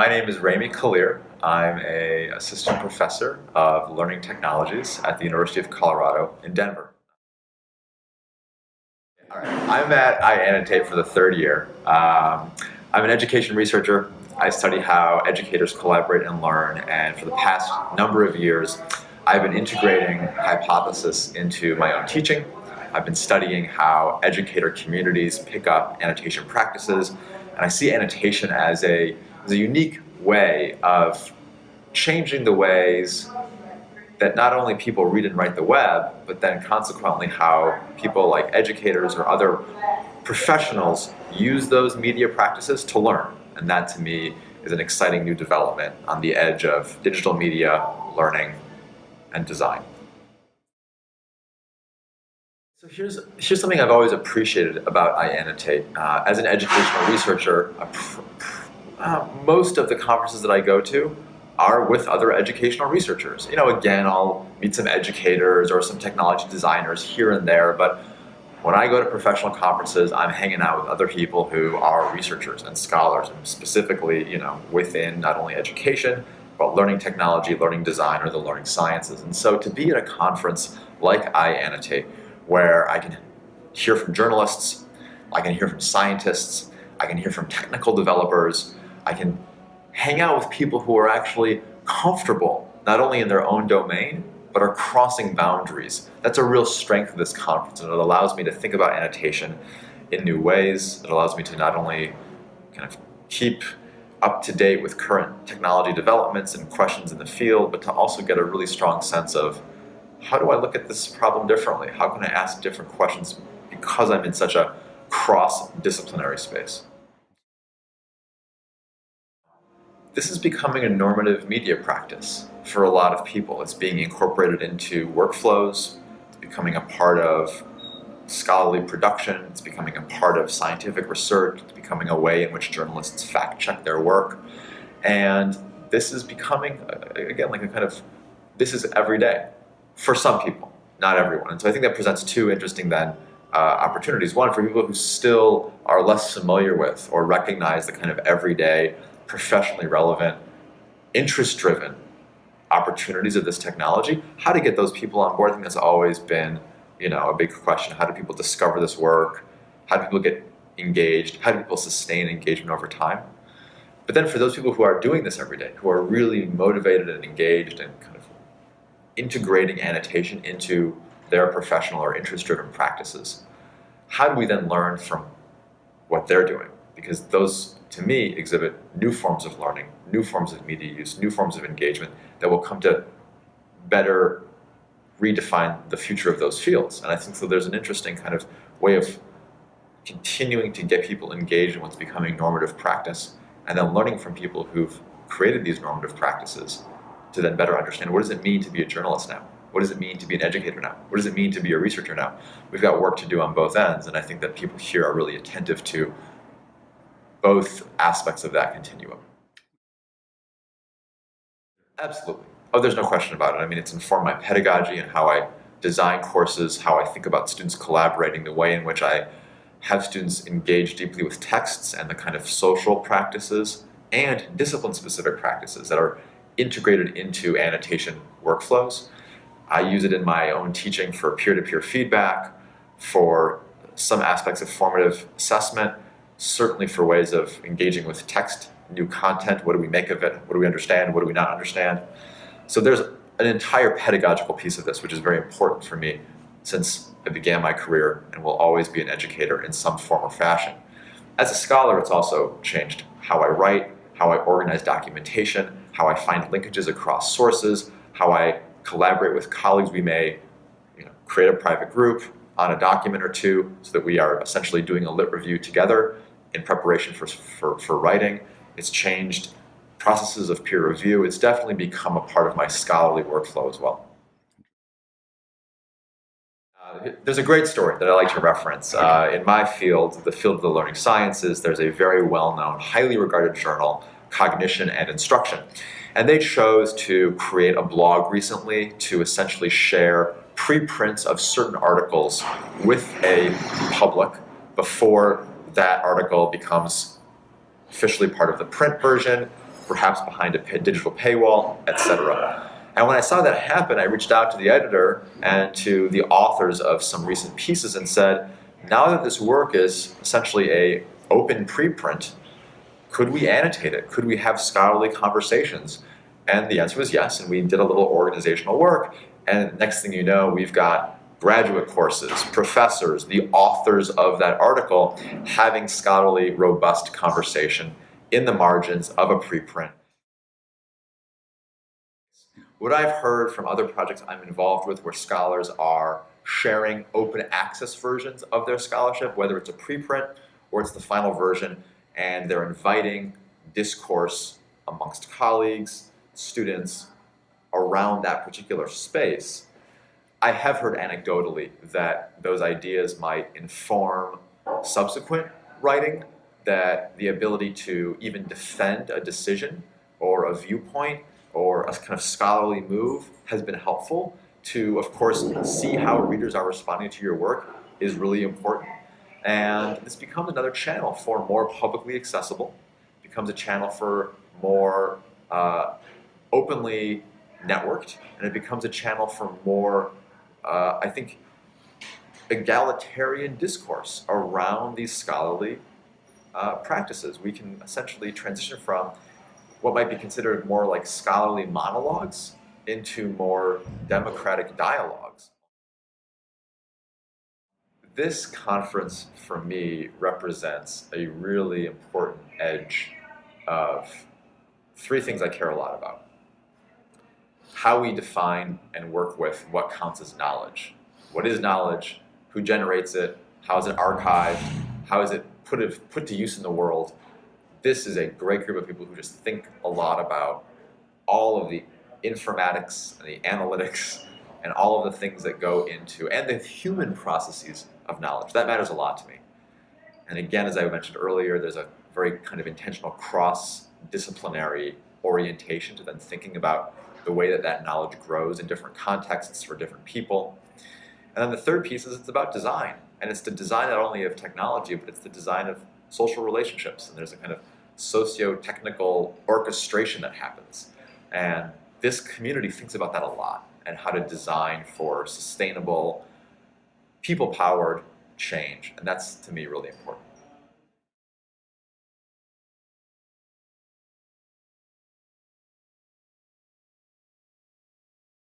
My name is Remi Kalir. I'm a assistant professor of learning technologies at the University of Colorado in Denver. All right. I'm at iAnnotate for the third year. Um, I'm an education researcher. I study how educators collaborate and learn, and for the past number of years, I've been integrating hypothesis into my own teaching. I've been studying how educator communities pick up annotation practices, and I see annotation as a is a unique way of changing the ways that not only people read and write the web, but then consequently how people like educators or other professionals use those media practices to learn. And that to me is an exciting new development on the edge of digital media, learning, and design. So here's, here's something I've always appreciated about iAnnotate. Uh, as an educational researcher, uh, most of the conferences that I go to are with other educational researchers. You know, again, I'll meet some educators or some technology designers here and there, but when I go to professional conferences, I'm hanging out with other people who are researchers and scholars, and specifically, you know, within not only education, but learning technology, learning design, or the learning sciences. And so to be at a conference like iAnnotate, where I can hear from journalists, I can hear from scientists, I can hear from technical developers, I can hang out with people who are actually comfortable, not only in their own domain, but are crossing boundaries. That's a real strength of this conference, and it allows me to think about annotation in new ways. It allows me to not only kind of keep up to date with current technology developments and questions in the field, but to also get a really strong sense of how do I look at this problem differently? How can I ask different questions because I'm in such a cross-disciplinary space? This is becoming a normative media practice for a lot of people. It's being incorporated into workflows, it's becoming a part of scholarly production, it's becoming a part of scientific research, it's becoming a way in which journalists fact check their work. And this is becoming, again, like a kind of, this is every day for some people, not everyone. And so I think that presents two interesting then uh, opportunities. One, for people who still are less familiar with or recognize the kind of everyday professionally relevant, interest-driven opportunities of this technology, how to get those people on board. I think that's always been, you know, a big question. How do people discover this work? How do people get engaged? How do people sustain engagement over time? But then for those people who are doing this every day, who are really motivated and engaged and kind of integrating annotation into their professional or interest-driven practices, how do we then learn from what they're doing? Because those to me, exhibit new forms of learning, new forms of media use, new forms of engagement that will come to better redefine the future of those fields. And I think so there's an interesting kind of way of continuing to get people engaged in what's becoming normative practice and then learning from people who've created these normative practices to then better understand what does it mean to be a journalist now? What does it mean to be an educator now? What does it mean to be a researcher now? We've got work to do on both ends, and I think that people here are really attentive to both aspects of that continuum. Absolutely. Oh, there's no question about it. I mean, it's informed my pedagogy and how I design courses, how I think about students collaborating, the way in which I have students engage deeply with texts and the kind of social practices and discipline-specific practices that are integrated into annotation workflows. I use it in my own teaching for peer-to-peer -peer feedback, for some aspects of formative assessment, certainly for ways of engaging with text, new content, what do we make of it, what do we understand, what do we not understand. So there's an entire pedagogical piece of this, which is very important for me since I began my career and will always be an educator in some form or fashion. As a scholar, it's also changed how I write, how I organize documentation, how I find linkages across sources, how I collaborate with colleagues. We may you know, create a private group on a document or two so that we are essentially doing a lit review together in preparation for, for, for writing. It's changed processes of peer review. It's definitely become a part of my scholarly workflow as well. Uh, there's a great story that I like to reference. Uh, in my field, the field of the learning sciences, there's a very well-known, highly regarded journal, Cognition and Instruction. And they chose to create a blog recently to essentially share preprints of certain articles with a public before that article becomes officially part of the print version perhaps behind a digital paywall, etc. And when I saw that happen, I reached out to the editor and to the authors of some recent pieces and said, now that this work is essentially a open preprint, could we annotate it? Could we have scholarly conversations? And the answer was yes, and we did a little organizational work, and next thing you know, we've got graduate courses, professors, the authors of that article having scholarly, robust conversation in the margins of a preprint. What I've heard from other projects I'm involved with where scholars are sharing open access versions of their scholarship, whether it's a preprint or it's the final version, and they're inviting discourse amongst colleagues, students, around that particular space. I have heard anecdotally that those ideas might inform subsequent writing, that the ability to even defend a decision or a viewpoint or a kind of scholarly move has been helpful to, of course, see how readers are responding to your work is really important. And this becomes another channel for more publicly accessible, becomes a channel for more uh, openly networked, and it becomes a channel for more, uh, I think, egalitarian discourse around these scholarly uh, practices. We can essentially transition from what might be considered more like scholarly monologues into more democratic dialogues. This conference, for me, represents a really important edge of three things I care a lot about. How we define and work with what counts as knowledge. What is knowledge? Who generates it? How is it archived? How is it put, put to use in the world? This is a great group of people who just think a lot about all of the informatics and the analytics and all of the things that go into, and the human processes of knowledge. That matters a lot to me. And again, as I mentioned earlier, there's a very kind of intentional cross-disciplinary orientation to then thinking about the way that that knowledge grows in different contexts for different people. And then the third piece is it's about design. And it's the design not only of technology, but it's the design of social relationships. And there's a kind of socio-technical orchestration that happens. And this community thinks about that a lot and how to design for sustainable, people-powered change. And that's, to me, really important.